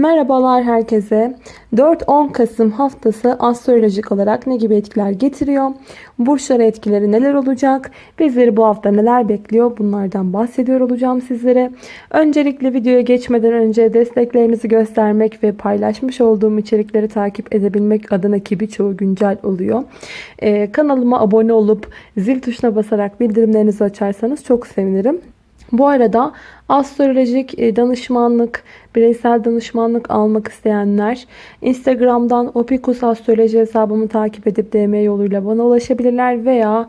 Merhabalar herkese. 4-10 Kasım haftası astrolojik olarak ne gibi etkiler getiriyor? Burçlara etkileri neler olacak? Bizleri bu hafta neler bekliyor? Bunlardan bahsediyor olacağım sizlere. Öncelikle videoya geçmeden önce desteklerinizi göstermek ve paylaşmış olduğum içerikleri takip edebilmek adına ki birçoğu güncel oluyor. Ee, kanalıma abone olup zil tuşuna basarak bildirimlerinizi açarsanız çok sevinirim. Bu arada astrolojik e, danışmanlık, bireysel danışmanlık almak isteyenler Instagram'dan Opikus Astroloji hesabımı takip edip DM yoluyla bana ulaşabilirler veya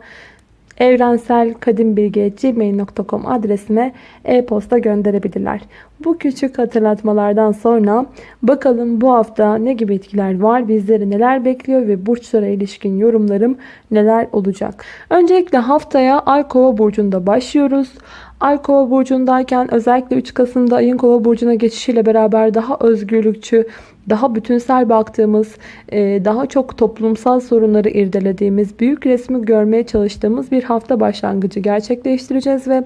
evrenselkadimbilgi.gmail.com adresime e-posta gönderebilirler. Bu küçük hatırlatmalardan sonra bakalım bu hafta ne gibi etkiler var, bizleri neler bekliyor ve burçlara ilişkin yorumlarım neler olacak. Öncelikle haftaya Ay Kova burcunda başlıyoruz. Ay Kova burcundayken özellikle 3 Kasım'da ayın Kova burcuna geçişiyle beraber daha özgürlükçü, daha bütünsel baktığımız, e, daha çok toplumsal sorunları irdelediğimiz, büyük resmi görmeye çalıştığımız bir hafta başlangıcı gerçekleştireceğiz ve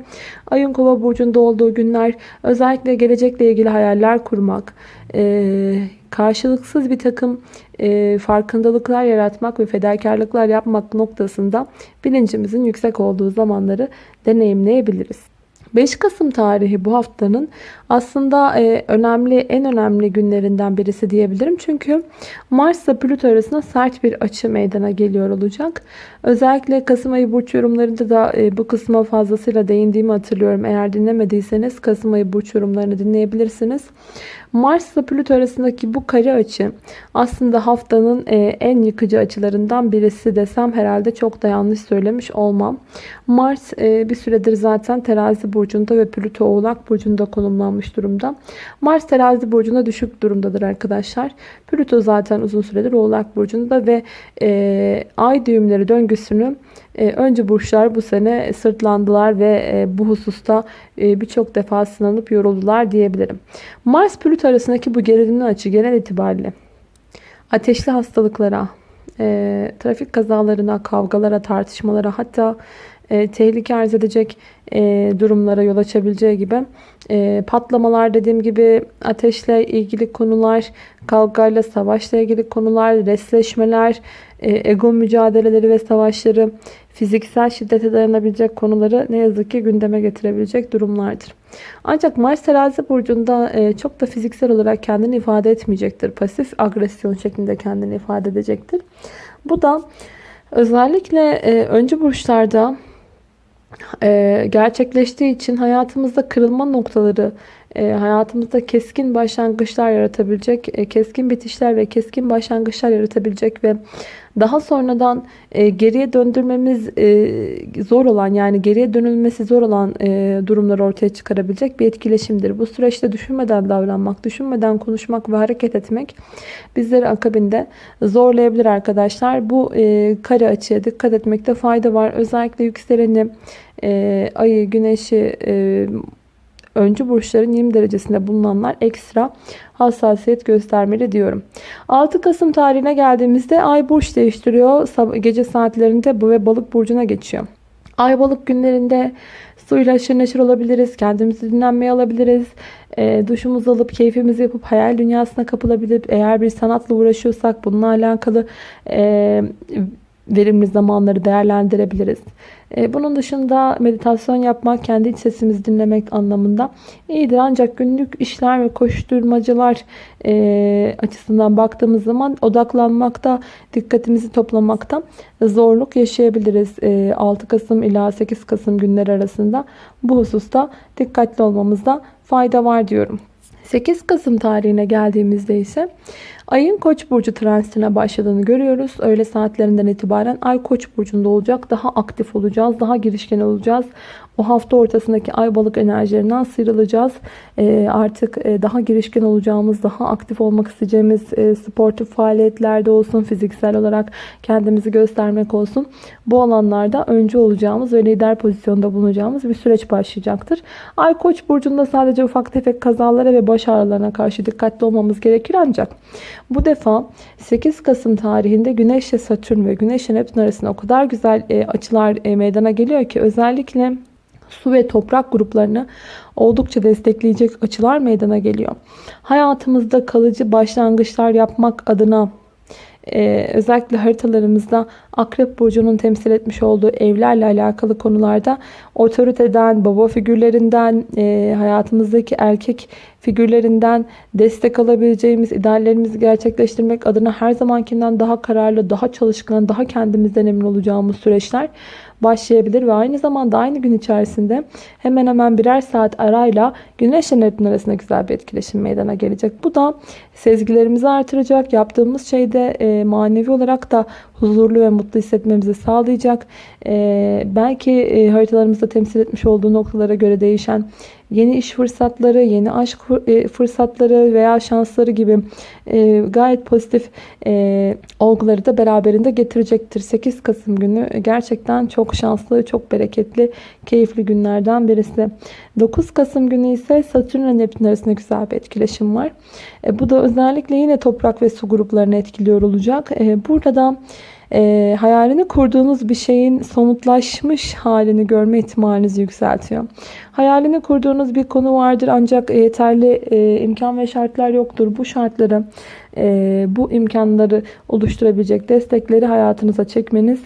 ayın Kova burcunda olduğu günler özellikle gelecekle ilgili hayaller kurmak, e, karşılıksız bir takım e, farkındalıklar yaratmak ve fedakarlıklar yapmak noktasında bilincimizin yüksek olduğu zamanları deneyimleyebiliriz. 5 Kasım tarihi bu haftanın aslında e, önemli en önemli günlerinden birisi diyebilirim. Çünkü Mars ile Plüto arasında sert bir açı meydana geliyor olacak. Özellikle Kasım ayı burç yorumlarında da e, bu kısma fazlasıyla değindiğimi hatırlıyorum. Eğer dinlemediyseniz Kasım ayı burç yorumlarını dinleyebilirsiniz. Mars ile Plüto arasındaki bu kare açı aslında haftanın e, en yıkıcı açılarından birisi desem herhalde çok da yanlış söylemiş olmam. Mars e, bir süredir zaten terazi burcunda ve Plüto oğlak burcunda konumlanmış durumda. Mars terazi burcunda düşük durumdadır arkadaşlar. Plüto zaten uzun süredir oğlak burcunda ve e, ay düğümleri döngüsünü e, önce burçlar bu sene sırtlandılar ve e, bu hususta e, birçok defa sınanıp yoruldular diyebilirim. Mars Plüto arasındaki bu gerilimli açı genel itibariyle ateşli hastalıklara, e, trafik kazalarına, kavgalara, tartışmalara hatta e, tehlike arz edecek e, durumlara yol açabileceği gibi e, patlamalar dediğim gibi ateşle ilgili konular, kavgayla, savaşla ilgili konular, resleşmeler, e, ego mücadeleleri ve savaşları, fiziksel şiddete dayanabilecek konuları ne yazık ki gündeme getirebilecek durumlardır. Ancak Mars terazi burcunda e, çok da fiziksel olarak kendini ifade etmeyecektir. Pasif agresyon şeklinde kendini ifade edecektir. Bu da özellikle e, öncü burçlarda e, gerçekleştiği için hayatımızda kırılma noktaları, e, hayatımızda keskin başlangıçlar yaratabilecek, e, keskin bitişler ve keskin başlangıçlar yaratabilecek ve daha sonradan e, geriye döndürmemiz e, zor olan yani geriye dönülmesi zor olan e, durumları ortaya çıkarabilecek bir etkileşimdir. Bu süreçte düşünmeden davranmak, düşünmeden konuşmak ve hareket etmek bizleri akabinde zorlayabilir arkadaşlar. Bu e, kare açıya dikkat etmekte fayda var. Özellikle yükseleni, e, ayı, güneşi, e, öncü burçların 20 derecesinde bulunanlar ekstra hassasiyet göstermeli diyorum. 6 Kasım tarihine geldiğimizde ay burç değiştiriyor. Gece saatlerinde bu ve balık burcuna geçiyor. Ay balık günlerinde suyla aşırı neşir olabiliriz. Kendimizi dinlenmeye alabiliriz. E, duşumuzu alıp keyfimizi yapıp hayal dünyasına kapılabilip eğer bir sanatla uğraşıyorsak bununla alakalı e, verimli zamanları değerlendirebiliriz. E, bunun dışında meditasyon yapmak, kendi iç sesimizi dinlemek anlamında iyidir. Ancak günlük işler ve koşturmacalar e, açısından baktığımız zaman odaklanmakta, dikkatimizi toplamakta zorluk yaşayabiliriz. 6 e, Kasım ila 8 Kasım günleri arasında bu hususta dikkatli olmamızda fayda var diyorum. 8 Kasım tarihine geldiğimizde ise Ayın Koç burcu transitine başladığını görüyoruz. Öğle saatlerinden itibaren Ay Koç burcunda olacak. Daha aktif olacağız, daha girişken olacağız. O hafta ortasındaki ay balık enerjilerinden sıyrılacağız. E, artık e, daha girişken olacağımız, daha aktif olmak isteyeceğimiz e, sportif faaliyetlerde olsun, fiziksel olarak kendimizi göstermek olsun. Bu alanlarda öncü olacağımız ve lider pozisyonda bulunacağımız bir süreç başlayacaktır. Ay Koç burcunda sadece ufak tefek kazalara ve baş ağrılarına karşı dikkatli olmamız gerekir ancak bu defa 8 Kasım tarihinde Güneş ile Satürn ve Güneş ile Neptün arasında o kadar güzel e, açılar e, meydana geliyor ki özellikle su ve toprak gruplarını oldukça destekleyecek açılar meydana geliyor. Hayatımızda kalıcı başlangıçlar yapmak adına ee, özellikle haritalarımızda Akrep Burcu'nun temsil etmiş olduğu evlerle alakalı konularda otoriteden, baba figürlerinden, e, hayatımızdaki erkek figürlerinden destek alabileceğimiz, ideallerimizi gerçekleştirmek adına her zamankinden daha kararlı, daha çalışkan, daha kendimizden emin olacağımız süreçler başlayabilir ve aynı zamanda aynı gün içerisinde hemen hemen birer saat arayla Güneş ile Neptün arasında güzel bir etkileşim meydana gelecek. Bu da sezgilerimizi artıracak. Yaptığımız şeyde e, manevi olarak da huzurlu ve mutlu hissetmemizi sağlayacak. E, belki e, haritalarımızda temsil etmiş olduğu noktalara göre değişen yeni iş fırsatları, yeni aşk e, fırsatları veya şansları gibi e, gayet pozitif e, olguları da beraberinde getirecektir. 8 Kasım günü gerçekten çok şanslı, çok bereketli, keyifli günlerden birisi. 9 Kasım günü ise Satürn ve Neptün arasında güzel bir etkileşim var. Bu da özellikle yine toprak ve su gruplarını etkiliyor olacak. Burada da e, hayalini kurduğunuz bir şeyin somutlaşmış halini görme ihtimalinizi yükseltiyor. Hayalini kurduğunuz bir konu vardır ancak yeterli e, imkan ve şartlar yoktur. Bu şartları, e, bu imkanları oluşturabilecek destekleri hayatınıza çekmeniz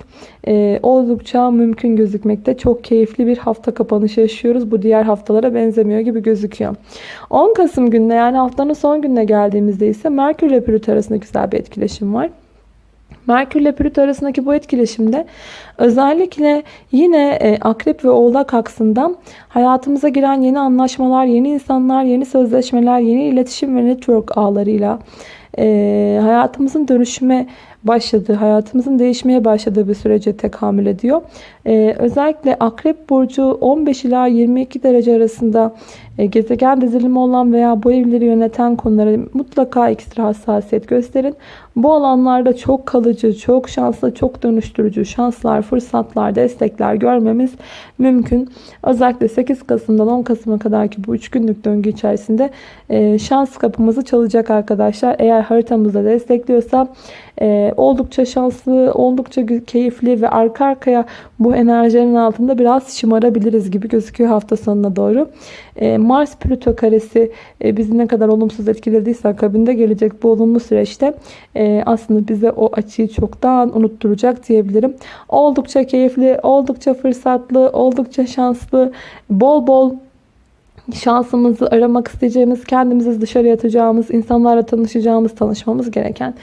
e, oldukça mümkün gözükmekte. Çok keyifli bir hafta kapanışı yaşıyoruz. Bu diğer haftalara benzemiyor gibi gözüküyor. 10 Kasım gününe yani haftanın son gününe geldiğimizde ise Merkür ile Plüto arasında güzel bir etkileşim var. Merkür ile Plüto arasındaki bu etkileşimde özellikle yine e, Akrep ve Oğlak aksından hayatımıza giren yeni anlaşmalar, yeni insanlar, yeni sözleşmeler, yeni iletişim ve network ağlarıyla e, hayatımızın dönüşüme başladığı, hayatımızın değişmeye başladığı bir sürece tekamül ediyor. Ee, özellikle Akrep Burcu 15 ila 22 derece arasında e, gezegen dizilimi olan veya bu evleri yöneten konulara mutlaka ekstra hassasiyet gösterin. Bu alanlarda çok kalıcı, çok şanslı, çok dönüştürücü şanslar, fırsatlar, destekler görmemiz mümkün. Özellikle 8 Kasım'dan 10 Kasım'a kadarki bu 3 günlük döngü içerisinde e, şans kapımızı çalacak arkadaşlar. Eğer haritamızda destekliyorsa e, oldukça şanslı, oldukça keyifli ve arka arkaya bu enerjilerin altında biraz şımarabiliriz gibi gözüküyor hafta sonuna doğru. E, Mars Plüto karesi e, bizi ne kadar olumsuz etkilediyse akabinde gelecek bu olumlu süreçte e, aslında bize o açıyı çoktan unutturacak diyebilirim. Oldukça keyifli, oldukça fırsatlı, oldukça şanslı, bol bol şansımızı aramak isteyeceğimiz, kendimizi dışarıya atacağımız, insanlarla tanışacağımız, tanışmamız gereken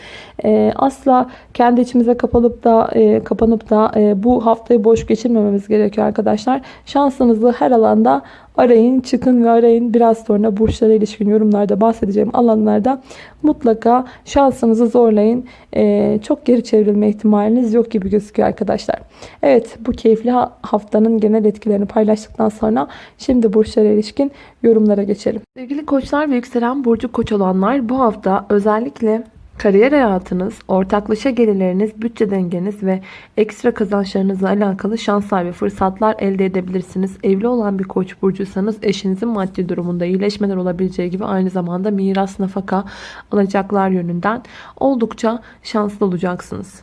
e, asla kendi içimize kapalıp da e, kapanıp da e, bu haftayı boş geçirmememiz gerekiyor arkadaşlar. Şansınızı her alanda arayın, çıkın ve arayın. Biraz sonra burçlara ilişkin yorumlarda bahsedeceğim alanlarda mutlaka şansınızı zorlayın. Ee, çok geri çevrilme ihtimaliniz yok gibi gözüküyor arkadaşlar. Evet bu keyifli haftanın genel etkilerini paylaştıktan sonra şimdi burçlara ilişkin yorumlara geçelim. Sevgili koçlar ve yükselen burcu koç olanlar bu hafta özellikle Kariyer hayatınız, ortaklaşa gelirleriniz, bütçe dengeniz ve ekstra kazançlarınızla alakalı şanslar ve fırsatlar elde edebilirsiniz. Evli olan bir koç burcuysanız eşinizin maddi durumunda iyileşmeler olabileceği gibi aynı zamanda miras nafaka alacaklar yönünden oldukça şanslı olacaksınız.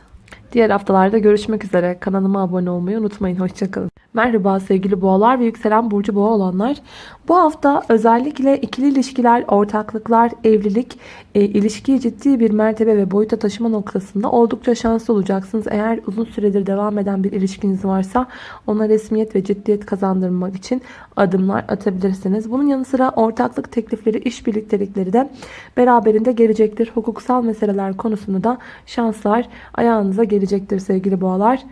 Diğer haftalarda görüşmek üzere. Kanalıma abone olmayı unutmayın. Hoşçakalın. Merhaba sevgili boğalar ve yükselen burcu boğa olanlar. Bu hafta özellikle ikili ilişkiler, ortaklıklar, evlilik, e, ilişkiyi ciddi bir mertebe ve boyuta taşıma noktasında oldukça şanslı olacaksınız. Eğer uzun süredir devam eden bir ilişkiniz varsa ona resmiyet ve ciddiyet kazandırmak için adımlar atabilirsiniz. Bunun yanı sıra ortaklık teklifleri, iş birliktelikleri de beraberinde gelecektir. Hukuksal meseleler konusunda da şanslar ayağınıza gelecektir sevgili boğalar.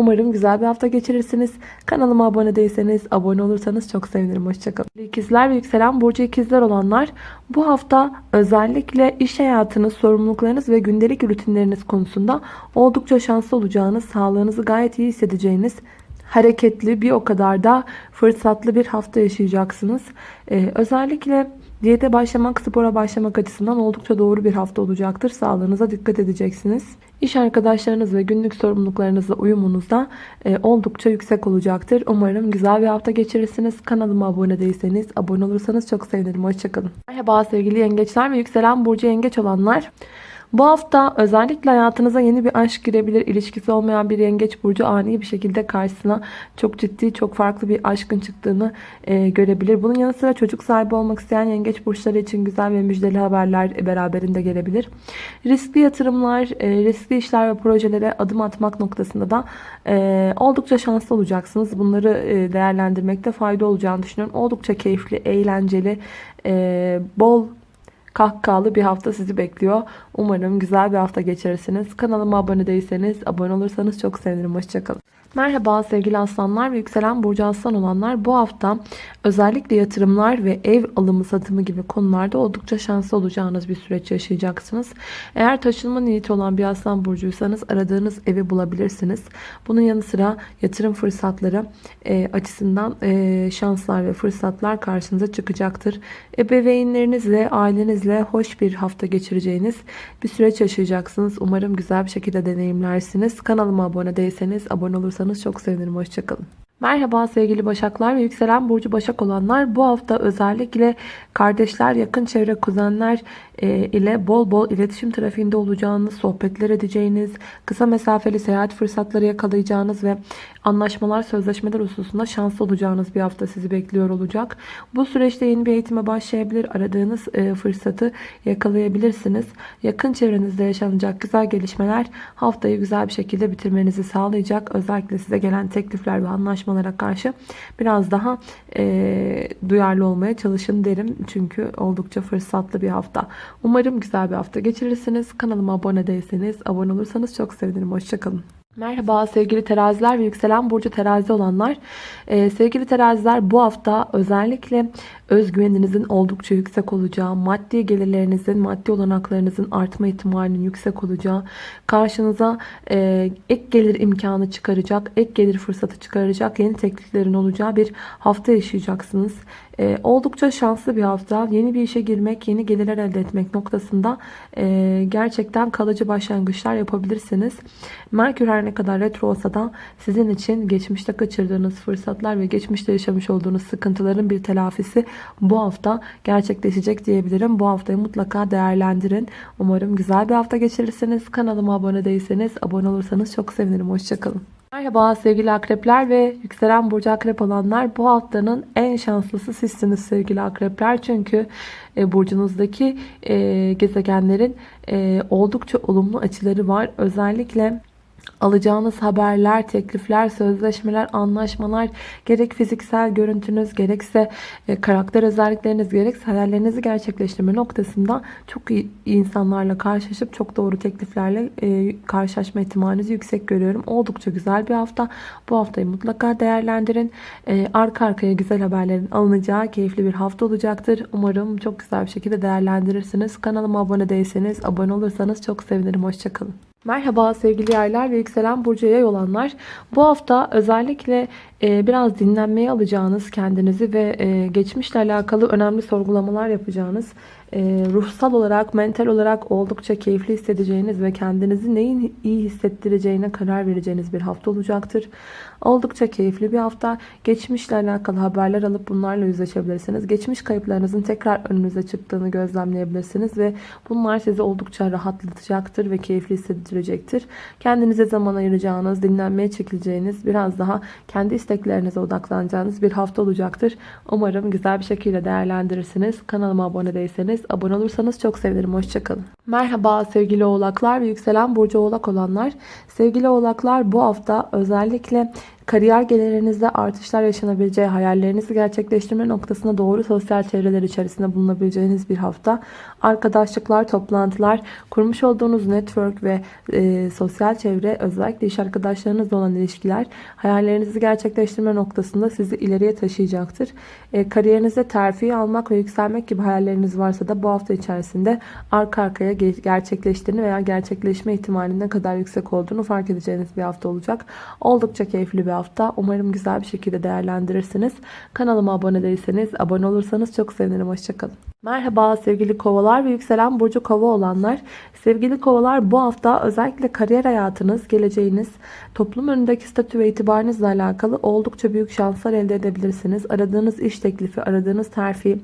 Umarım güzel bir hafta geçirirsiniz. Kanalıma abone değilseniz, abone olursanız çok sevinirim. Hoşçakalın. İkizler ve yükselen burcu ikizler olanlar bu hafta özellikle iş hayatınız, sorumluluklarınız ve gündelik rutinleriniz konusunda oldukça şanslı olacağınız, sağlığınızı gayet iyi hissedeceğiniz, hareketli bir o kadar da fırsatlı bir hafta yaşayacaksınız. Ee, özellikle Diyete başlamak, spora başlamak açısından oldukça doğru bir hafta olacaktır. Sağlığınıza dikkat edeceksiniz. İş arkadaşlarınız ve günlük sorumluluklarınızla uyumunuz da e, oldukça yüksek olacaktır. Umarım güzel bir hafta geçirirsiniz. Kanalıma abone değilseniz, abone olursanız çok sevinirim. Hoşçakalın. Merhaba sevgili yengeçler ve yükselen burcu yengeç olanlar. Bu hafta özellikle hayatınıza yeni bir aşk girebilir. İlişkisi olmayan bir yengeç burcu ani bir şekilde karşısına çok ciddi, çok farklı bir aşkın çıktığını e, görebilir. Bunun yanı sıra çocuk sahibi olmak isteyen yengeç burçları için güzel ve müjdeli haberler beraberinde gelebilir. Riskli yatırımlar, e, riskli işler ve projelere adım atmak noktasında da e, oldukça şanslı olacaksınız. Bunları e, değerlendirmekte fayda olacağını düşünüyorum. Oldukça keyifli, eğlenceli, e, bol kahkahalı bir hafta sizi bekliyor. Umarım güzel bir hafta geçirirsiniz. Kanalıma abone değilseniz abone olursanız çok sevinirim. Hoşçakalın. Merhaba sevgili aslanlar ve yükselen burcu aslan olanlar. Bu hafta özellikle yatırımlar ve ev alımı satımı gibi konularda oldukça şanslı olacağınız bir süreç yaşayacaksınız. Eğer taşınma niyeti olan bir aslan burcuysanız aradığınız evi bulabilirsiniz. Bunun yanı sıra yatırım fırsatları e, açısından e, şanslar ve fırsatlar karşınıza çıkacaktır. Ebeveynlerinizle, ailenizle hoş bir hafta geçireceğiniz bir süreç yaşayacaksınız. Umarım güzel bir şekilde deneyimlersiniz. Kanalıma abone değilseniz abone olursanız çok sevinirim. Hoşçakalın. Merhaba sevgili Başaklar ve yükselen burcu Başak olanlar. Bu hafta özellikle kardeşler, yakın çevre, kuzenler e, ile bol bol iletişim trafiğinde olacağınız, sohbetler edeceğiniz, kısa mesafeli seyahat fırsatları yakalayacağınız ve anlaşmalar, sözleşmeler hususunda şanslı olacağınız bir hafta sizi bekliyor olacak. Bu süreçte yeni bir eğitime başlayabilir, aradığınız e, fırsatı yakalayabilirsiniz. Yakın çevrenizde yaşanacak güzel gelişmeler haftayı güzel bir şekilde bitirmenizi sağlayacak. Özellikle size gelen teklifler ve anlaşmalara karşı biraz daha e, duyarlı olmaya çalışın derim. Çünkü oldukça fırsatlı bir hafta. Umarım güzel bir hafta geçirirsiniz. Kanalıma abone değilseniz abone olursanız çok sevinirim. Hoşçakalın. Merhaba sevgili teraziler ve yükselen burcu terazi olanlar. Ee, sevgili teraziler bu hafta özellikle özgüveninizin oldukça yüksek olacağı, maddi gelirlerinizin, maddi olanaklarınızın artma ihtimalinin yüksek olacağı, karşınıza e, ek gelir imkanı çıkaracak, ek gelir fırsatı çıkaracak yeni tekliflerin olacağı bir hafta yaşayacaksınız. E, oldukça şanslı bir hafta. Yeni bir işe girmek, yeni gelirler elde etmek noktasında e, gerçekten kalıcı başlangıçlar yapabilirsiniz. Merkür her ne kadar retro olsa da sizin için geçmişte kaçırdığınız fırsatlar ve geçmişte yaşamış olduğunuz sıkıntıların bir telafisi bu hafta gerçekleşecek diyebilirim. Bu haftayı mutlaka değerlendirin. Umarım güzel bir hafta geçirirsiniz. Kanalıma abone değilseniz abone olursanız çok sevinirim. Hoşçakalın. Merhaba sevgili akrepler ve yükselen burcu akrep olanlar. Bu haftanın en şanslısı sizsiniz sevgili akrepler. Çünkü e, burcunuzdaki e, gezegenlerin e, oldukça olumlu açıları var. Özellikle alacağınız haberler, teklifler, sözleşmeler, anlaşmalar, gerek fiziksel görüntünüz, gerekse e, karakter özellikleriniz, gerekse hayallerinizi gerçekleştirme noktasında çok iyi insanlarla karşılaşıp çok doğru tekliflerle e, karşılaşma ihtimalinizi yüksek görüyorum. Oldukça güzel bir hafta. Bu haftayı mutlaka değerlendirin. E, arka arkaya güzel haberlerin alınacağı keyifli bir hafta olacaktır. Umarım çok güzel bir şekilde değerlendirirsiniz. Kanalıma abone değilseniz, abone olursanız çok sevinirim. Hoşçakalın. Merhaba sevgili yaylar ve yükselen burcu yay olanlar. Bu hafta özellikle e, biraz dinlenmeye alacağınız kendinizi ve e, geçmişle alakalı önemli sorgulamalar yapacağınız, ruhsal olarak, mental olarak oldukça keyifli hissedeceğiniz ve kendinizi neyin iyi hissettireceğine karar vereceğiniz bir hafta olacaktır. Oldukça keyifli bir hafta. Geçmişle alakalı haberler alıp bunlarla yüzleşebilirsiniz. Geçmiş kayıplarınızın tekrar önünüze çıktığını gözlemleyebilirsiniz ve bunlar sizi oldukça rahatlatacaktır ve keyifli hissettirecektir. Kendinize zaman ayıracağınız, dinlenmeye çekileceğiniz, biraz daha kendi isteklerinize odaklanacağınız bir hafta olacaktır. Umarım güzel bir şekilde değerlendirirsiniz. Kanalıma abone değilseniz, abone olursanız çok sevinirim. Hoşçakalın. Merhaba sevgili oğlaklar ve yükselen burcu oğlak olanlar. Sevgili oğlaklar bu hafta özellikle kariyer gelirlerinizde artışlar yaşanabileceği, hayallerinizi gerçekleştirme noktasına doğru sosyal çevreler içerisinde bulunabileceğiniz bir hafta. Arkadaşlıklar, toplantılar, kurmuş olduğunuz network ve e, sosyal çevre, özellikle iş arkadaşlarınızla olan ilişkiler hayallerinizi gerçekleştirme noktasında sizi ileriye taşıyacaktır. E, kariyerinizde terfi almak ve yükselmek gibi hayalleriniz varsa da bu hafta içerisinde arka arkaya gerçekleştiğini veya gerçekleşme ihtimalinin ne kadar yüksek olduğunu fark edeceğiniz bir hafta olacak. Oldukça keyifli bir hafta hafta. Umarım güzel bir şekilde değerlendirirsiniz. Kanalıma abone değilseniz abone olursanız çok sevinirim. Hoşçakalın. Merhaba sevgili kovalar ve yükselen burcu kova olanlar. Sevgili kovalar bu hafta özellikle kariyer hayatınız, geleceğiniz, toplum önündeki statü ve itibarınızla alakalı oldukça büyük şanslar elde edebilirsiniz. Aradığınız iş teklifi, aradığınız terfi,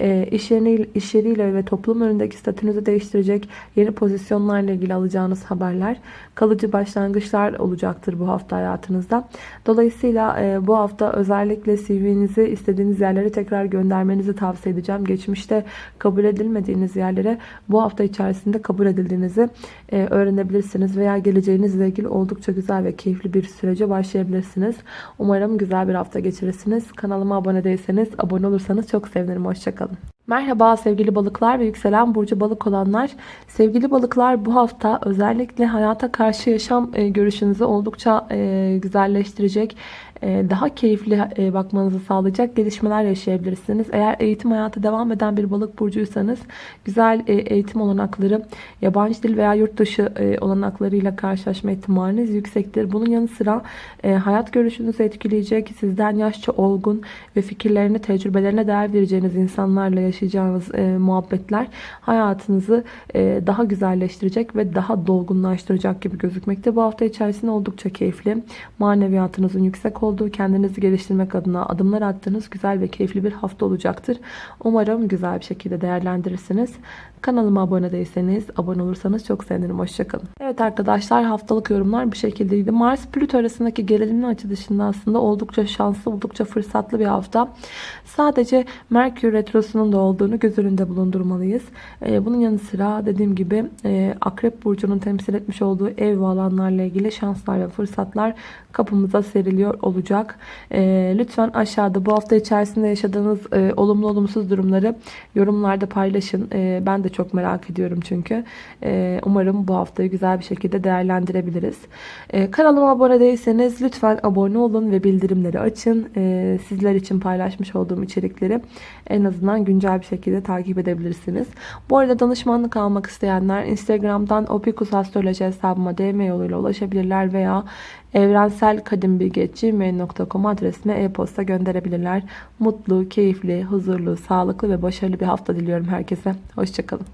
e, iş, yeri, iş yeriyle ve toplum önündeki statünüzü değiştirecek yeni pozisyonlarla ilgili alacağınız haberler, kalıcı başlangıçlar olacaktır bu hafta hayatınızda. Dolayısıyla e, bu hafta özellikle CV'nizi istediğiniz yerlere tekrar göndermenizi tavsiye edeceğim. Geçmişte kabul edilmediğiniz yerlere bu hafta içerisinde kabul edildiğinizi e, öğrenebilirsiniz veya geleceğinizle ilgili oldukça güzel ve keyifli bir sürece başlayabilirsiniz. Umarım güzel bir hafta geçirirsiniz. Kanalıma abone değilseniz abone olursanız çok sevinirim. Hoşçakalın. Merhaba sevgili balıklar ve yükselen burcu balık olanlar. Sevgili balıklar bu hafta özellikle hayata karşı yaşam e, görüşünüzü oldukça e, güzelleştirecek, daha keyifli e, bakmanızı sağlayacak gelişmeler yaşayabilirsiniz. Eğer eğitim hayatı devam eden bir balık burcuysanız güzel e, eğitim olanakları, yabancı dil veya yurt dışı e, olanaklarıyla karşılaşma ihtimaliniz yüksektir. Bunun yanı sıra e, hayat görüşünüzü etkileyecek, sizden yaşça olgun ve fikirlerine, tecrübelerine değer vereceğiniz insanlarla yaşayacağınız e, muhabbetler hayatınızı e, daha güzelleştirecek ve daha dolgunlaştıracak gibi gözükmekte. Bu hafta içerisinde oldukça keyifli, maneviyatınızın yüksek olduğu, kendinizi geliştirmek adına adımlar attığınız güzel ve keyifli bir hafta olacaktır. Umarım güzel bir şekilde değerlendirirsiniz. Kanalıma abone değilseniz, abone olursanız çok sevinirim. Hoşçakalın. Evet arkadaşlar haftalık yorumlar bu şekildeydi. Mars Plüto arasındaki gerilimin açı aslında oldukça şanslı, oldukça fırsatlı bir hafta. Sadece Merkür Retrosu'nun da olduğunu göz önünde bulundurmalıyız. Ee, bunun yanı sıra dediğim gibi e, Akrep Burcu'nun temsil etmiş olduğu ev ve alanlarla ilgili şanslar ve fırsatlar kapımıza seriliyor olacak. E, lütfen aşağıda bu hafta içerisinde yaşadığınız e, olumlu olumsuz durumları yorumlarda paylaşın. E, ben de çok merak ediyorum çünkü. E, umarım bu haftayı güzel bir şekilde değerlendirebiliriz. E, kanalıma abone değilseniz lütfen abone olun ve bildirimleri açın. E, sizler için paylaşmış olduğum içerikleri en azından güncel bir şekilde takip edebilirsiniz. Bu arada danışmanlık almak isteyenler Instagram'dan Opikus Astroloji hesabıma DM yoluyla ulaşabilirler veya evrenselkadimbilgi.gmail.com adresine e-posta gönderebilirler. Mutlu, keyifli, huzurlu, sağlıklı ve başarılı bir hafta diliyorum herkese. Hoşçakalın.